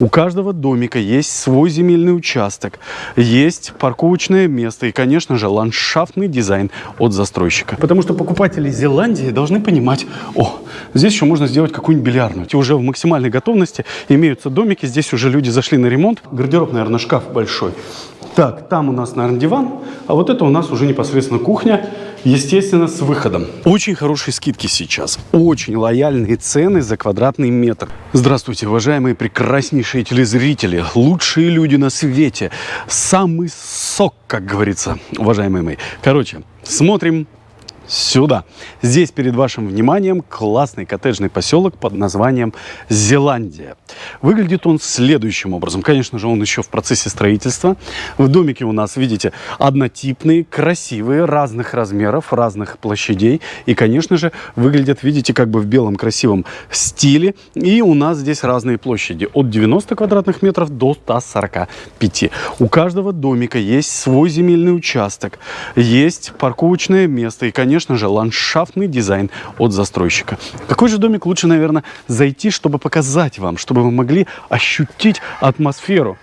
У каждого домика есть свой земельный участок, есть парковочное место и, конечно же, ландшафтный дизайн от застройщика. Потому что покупатели Зеландии должны понимать, о, здесь еще можно сделать какую-нибудь бильярдную. И уже в максимальной готовности имеются домики, здесь уже люди зашли на ремонт. Гардероб, наверное, шкаф большой. Так, там у нас, наверное, диван, а вот это у нас уже непосредственно кухня, естественно, с выходом. Очень хорошие скидки сейчас, очень лояльные цены за квадратный метр. Здравствуйте, уважаемые прекраснейшие телезрители, лучшие люди на свете, самый сок, как говорится, уважаемые мои. Короче, смотрим сюда. Здесь перед вашим вниманием классный коттеджный поселок под названием Зеландия. Выглядит он следующим образом. Конечно же, он еще в процессе строительства. В домике у нас, видите, однотипные, красивые, разных размеров, разных площадей. И, конечно же, выглядят, видите, как бы в белом красивом стиле. И у нас здесь разные площади. От 90 квадратных метров до 145. У каждого домика есть свой земельный участок, есть парковочное место и, конечно конечно же, ландшафтный дизайн от застройщика. Какой же домик лучше, наверное, зайти, чтобы показать вам, чтобы вы могли ощутить атмосферу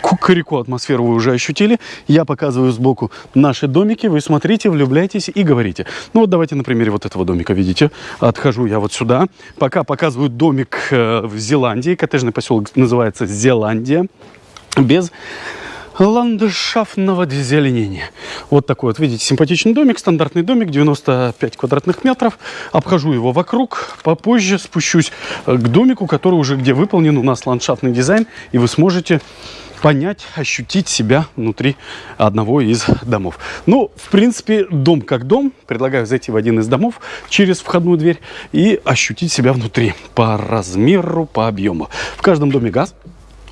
кукареку атмосферу вы уже ощутили. Я показываю сбоку наши домики. Вы смотрите, влюбляйтесь и говорите. Ну вот давайте на примере вот этого домика, видите. Отхожу я вот сюда. Пока показываю домик э, в Зеландии. Коттеджный поселок называется Зеландия. Без ландшафтного зеленения. Вот такой вот, видите, симпатичный домик, стандартный домик, 95 квадратных метров. Обхожу его вокруг, попозже спущусь к домику, который уже где выполнен у нас ландшафтный дизайн, и вы сможете понять, ощутить себя внутри одного из домов. Ну, в принципе, дом как дом. Предлагаю зайти в один из домов через входную дверь и ощутить себя внутри по размеру, по объему. В каждом доме газ.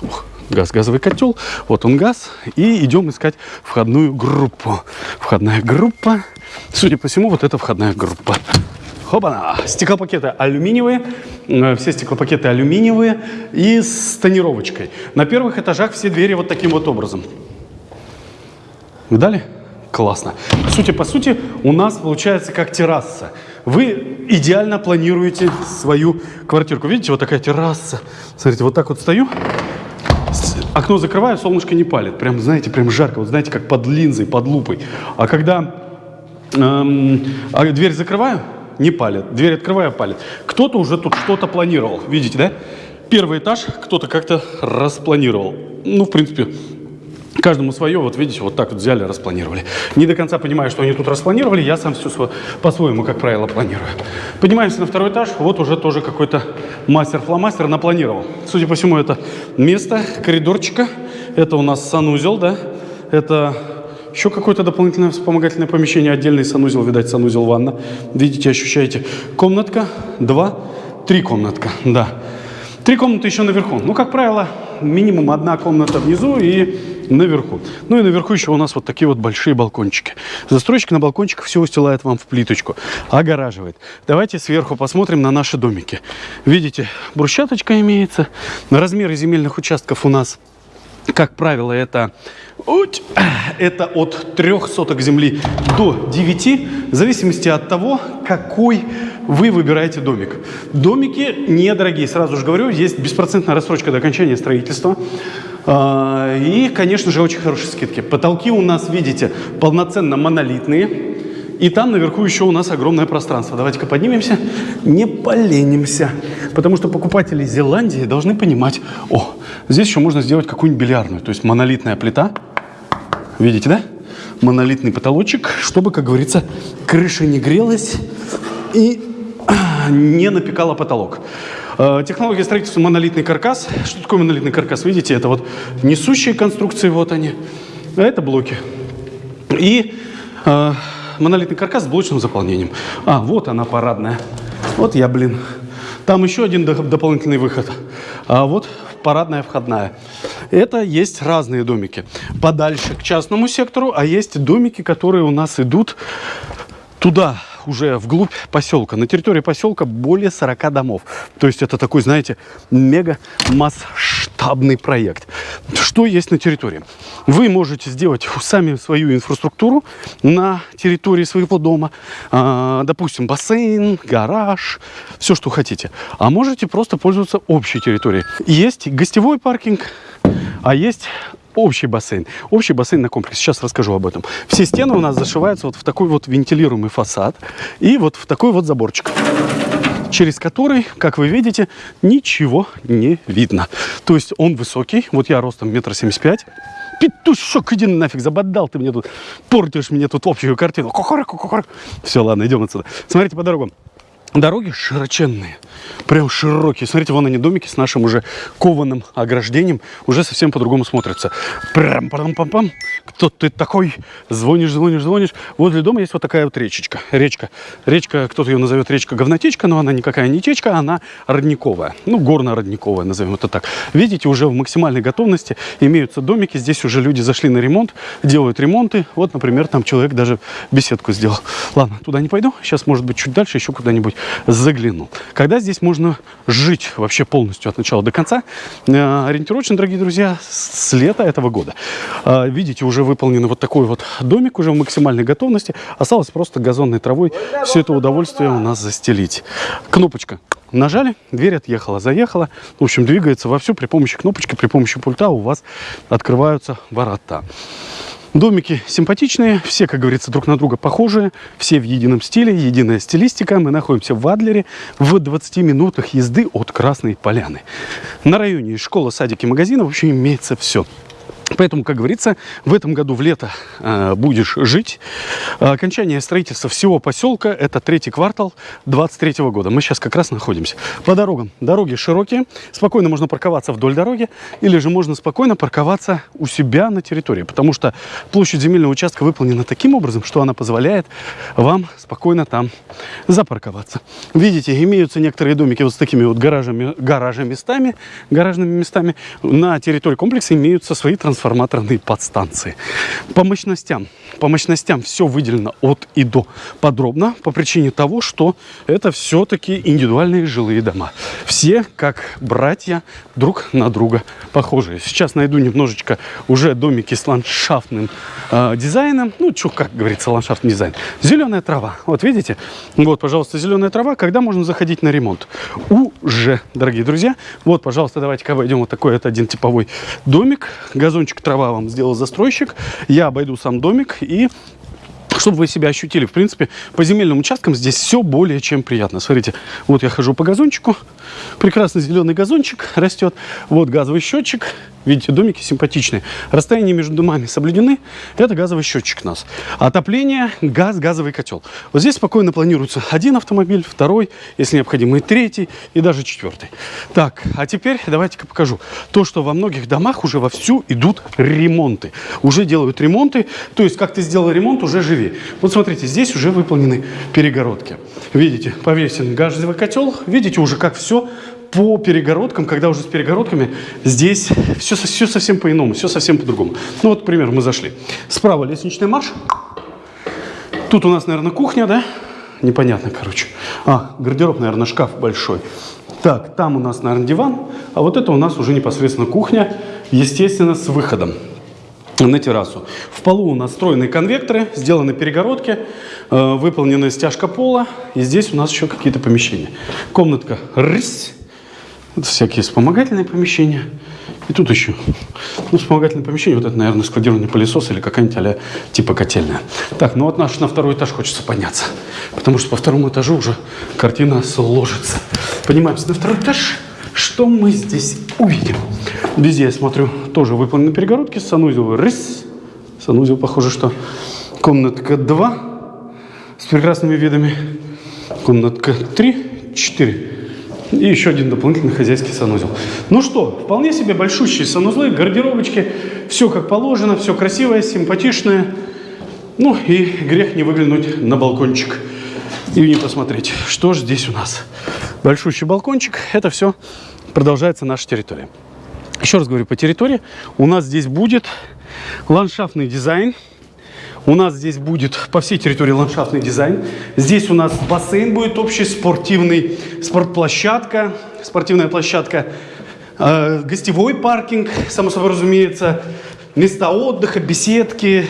Ух газ, газовый котел. Вот он газ. И идем искать входную группу. Входная группа. Судя по всему, вот это входная группа. Хопана! Стеклопакеты алюминиевые. Э, все стеклопакеты алюминиевые и с тонировочкой. На первых этажах все двери вот таким вот образом. Видали? Классно. Сути по сути, у нас получается как терраса. Вы идеально планируете свою квартирку. Видите, вот такая терраса. Смотрите, вот так вот стою. Окно закрываю, солнышко не палит. Прям, знаете, прям жарко. Вот знаете, как под линзой, под лупой. А когда эм, а дверь закрываю, не палит. Дверь открываю, палит. Кто-то уже тут что-то планировал. Видите, да? Первый этаж кто-то как-то распланировал. Ну, в принципе, Каждому свое, вот видите, вот так вот взяли, распланировали. Не до конца понимаю, что они тут распланировали, я сам все по-своему, как правило, планирую. Поднимаемся на второй этаж, вот уже тоже какой-то мастер-фломастер напланировал. Судя по всему, это место коридорчика, это у нас санузел, да, это еще какое-то дополнительное вспомогательное помещение, отдельный санузел, видать, санузел ванна. Видите, ощущаете, комнатка, два, три комнатка, да. Три комнаты еще наверху. Ну, как правило, минимум одна комната внизу и наверху. Ну и наверху еще у нас вот такие вот большие балкончики. Застройщик на балкончиках все устилает вам в плиточку, огораживает. Давайте сверху посмотрим на наши домики. Видите, брусчаточка имеется. Размеры земельных участков у нас как правило, это, это от 3 соток земли до 9, в зависимости от того, какой вы выбираете домик. Домики недорогие, сразу же говорю, есть беспроцентная рассрочка до окончания строительства. А, и, конечно же, очень хорошие скидки. Потолки у нас, видите, полноценно монолитные. И там наверху еще у нас огромное пространство. Давайте-ка поднимемся, не поленимся. Потому что покупатели Зеландии должны понимать, о, здесь еще можно сделать какую-нибудь бильярдную. То есть монолитная плита. Видите, да? Монолитный потолочек, чтобы, как говорится, крыша не грелась и не напекала потолок. Э, технология строительства монолитный каркас. Что такое монолитный каркас? Видите, это вот несущие конструкции, вот они. А это блоки. И э, монолитный каркас с блочным заполнением. А, вот она парадная. Вот я, блин. Там еще один дополнительный выход. А вот парадная входная. Это есть разные домики. Подальше к частному сектору, а есть домики, которые у нас идут туда, уже вглубь поселка. На территории поселка более 40 домов. То есть это такой, знаете, мега масштабный проект. Что есть на территории? Вы можете сделать сами свою инфраструктуру на территории своего дома. А, допустим, бассейн, гараж, все, что хотите. А можете просто пользоваться общей территорией. Есть гостевой паркинг, а есть общий бассейн. Общий бассейн на комплекс. Сейчас расскажу об этом. Все стены у нас зашиваются вот в такой вот вентилируемый фасад и вот в такой вот заборчик через который, как вы видите, ничего не видно. То есть он высокий, вот я ростом метр семьдесят пять. Петушок, иди нафиг, забодал ты мне тут, портишь мне тут общую картину. Кукурик, кукурик. Все, ладно, идем отсюда. Смотрите по дорогам. Дороги широченные, прям широкие. Смотрите, вон они домики с нашим уже кованым ограждением уже совсем по-другому смотрятся. Прям пам пам пам Кто ты такой? Звонишь, звонишь, звонишь. Возле дома есть вот такая вот речечка. Речка. Речка, кто-то ее назовет речка-говнотечка, но она никакая не течка, она родниковая. Ну, горно-родниковая, назовем это так. Видите, уже в максимальной готовности имеются домики. Здесь уже люди зашли на ремонт, делают ремонты. Вот, например, там человек даже беседку сделал. Ладно, туда не пойду. Сейчас, может быть, чуть дальше еще куда-нибудь заглянул. Когда здесь можно жить вообще полностью от начала до конца? Э, ориентировочно, дорогие друзья, с лета этого года. Э, видите, уже выполнен вот такой вот домик, уже в максимальной готовности. Осталось просто газонной травой все это удовольствие у нас застелить. Кнопочка нажали, дверь отъехала, заехала. В общем, двигается вовсю при помощи кнопочки, при помощи пульта у вас открываются ворота. Домики симпатичные, все, как говорится, друг на друга похожие, все в едином стиле, единая стилистика. Мы находимся в Адлере в 20 минутах езды от Красной Поляны. На районе школа, садики, магазины, в общем, имеется все. Поэтому, как говорится, в этом году в лето э, будешь жить. Окончание строительства всего поселка – это третий квартал 23 года. Мы сейчас как раз находимся. По дорогам. Дороги широкие. Спокойно можно парковаться вдоль дороги. Или же можно спокойно парковаться у себя на территории. Потому что площадь земельного участка выполнена таким образом, что она позволяет вам спокойно там запарковаться. Видите, имеются некоторые домики вот с такими вот гаражами, гаражами местами, гаражными местами. На территории комплекса имеются свои трансформаторы трансформаторные подстанции. По мощностям. По мощностям все выделено от и до подробно по причине того, что это все-таки индивидуальные жилые дома. Все как братья друг на друга похожие. Сейчас найду немножечко уже домики с ландшафтным э, дизайном. Ну, что, как говорится, ландшафтный дизайн. Зеленая трава. Вот видите? Вот, пожалуйста, зеленая трава. Когда можно заходить на ремонт? Уже, дорогие друзья. Вот, пожалуйста, давайте-ка обойдем вот такой это один типовой домик. Газончик кусочек трава вам сделал застройщик. Я обойду сам домик и чтобы вы себя ощутили. В принципе, по земельным участкам здесь все более чем приятно. Смотрите, вот я хожу по газончику. Прекрасный зеленый газончик растет. Вот газовый счетчик. Видите, домики симпатичные. Расстояния между домами соблюдены. Это газовый счетчик у нас. Отопление, газ, газовый котел. Вот здесь спокойно планируется один автомобиль, второй, если необходимо, и третий, и даже четвертый. Так, а теперь давайте-ка покажу. То, что во многих домах уже вовсю идут ремонты. Уже делают ремонты. То есть, как ты сделал ремонт, уже живи. Вот смотрите, здесь уже выполнены перегородки. Видите, повесен газовый котел. Видите уже, как все по перегородкам, когда уже с перегородками, здесь все, все совсем по-иному, все совсем по-другому. Ну вот, к примеру, мы зашли. Справа лестничный марш. Тут у нас, наверное, кухня, да? Непонятно, короче. А, гардероб, наверное, шкаф большой. Так, там у нас, наверное, диван. А вот это у нас уже непосредственно кухня, естественно, с выходом на террасу. В полу у нас встроенные конвекторы, сделаны перегородки, э, выполнена стяжка пола. И здесь у нас еще какие-то помещения. Комнатка рысь. Всякие вспомогательные помещения. И тут еще ну, вспомогательное помещение. Вот это, наверное, складирование пылесоса или какая-нибудь а типа котельная. Так, ну вот наш на второй этаж хочется подняться. Потому что по второму этажу уже картина сложится. Поднимаемся на второй этаж. Что мы здесь увидим? Везде, я смотрю, тоже выполнены перегородки. Санузел рыс. Санузел, похоже, что комнатка 2 с прекрасными видами. Комнатка 3, 4. И еще один дополнительный хозяйский санузел. Ну что, вполне себе большущие санузлы, гардеробочки. Все как положено, все красивое, симпатичное. Ну и грех не выглянуть на балкончик и не посмотреть, что же здесь у нас. Большущий балкончик, это все продолжается наша территория. Еще раз говорю, по территории у нас здесь будет ландшафтный дизайн. У нас здесь будет по всей территории ландшафтный дизайн. Здесь у нас бассейн будет общий, спортивный, спортплощадка, спортивная площадка, э, гостевой паркинг, само собой разумеется, места отдыха, беседки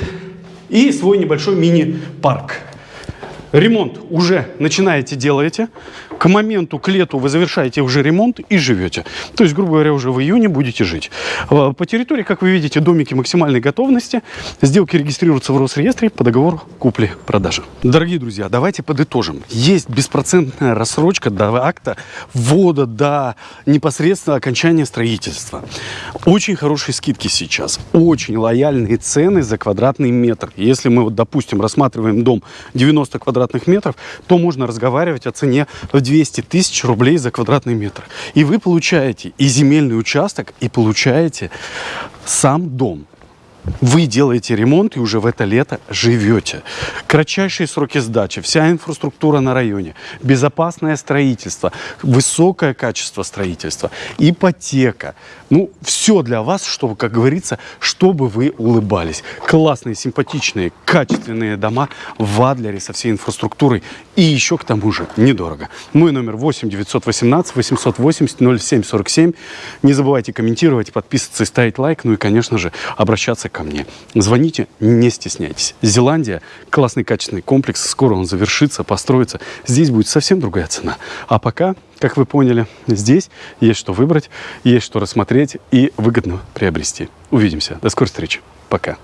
и свой небольшой мини-парк. Ремонт уже начинаете, делаете. К моменту, к лету вы завершаете уже ремонт и живете. То есть, грубо говоря, уже в июне будете жить. Э, По территории, как вы видите, домики максимальной готовности. Сделки регистрируются в Росреестре по договору купли-продажи. Дорогие друзья, давайте подытожим. Есть беспроцентная рассрочка до акта ввода, до непосредственно окончания строительства. Очень хорошие скидки сейчас. Очень лояльные цены за квадратный метр. Если мы, вот, допустим, рассматриваем дом 90 квадратных метров, то можно разговаривать о цене в 200 тысяч рублей за квадратный метр. И вы получаете и земельный участок, и получаете сам дом. Вы делаете ремонт и уже в это лето живете. Кратчайшие сроки сдачи, вся инфраструктура на районе, безопасное строительство, высокое качество строительства, ипотека. Ну, все для вас, чтобы, как говорится, чтобы вы улыбались. Классные, симпатичные, качественные дома в Адлере со всей инфраструктурой. И еще к тому же недорого. Мой номер 8 918 880 0747. Не забывайте комментировать, подписываться и ставить лайк. Ну и, конечно же, обращаться ко мне. Звоните, не стесняйтесь. Зеландия – классный качественный комплекс. Скоро он завершится, построится. Здесь будет совсем другая цена. А пока, как вы поняли, здесь есть что выбрать, есть что рассмотреть и выгодно приобрести. Увидимся. До скорой встречи. Пока.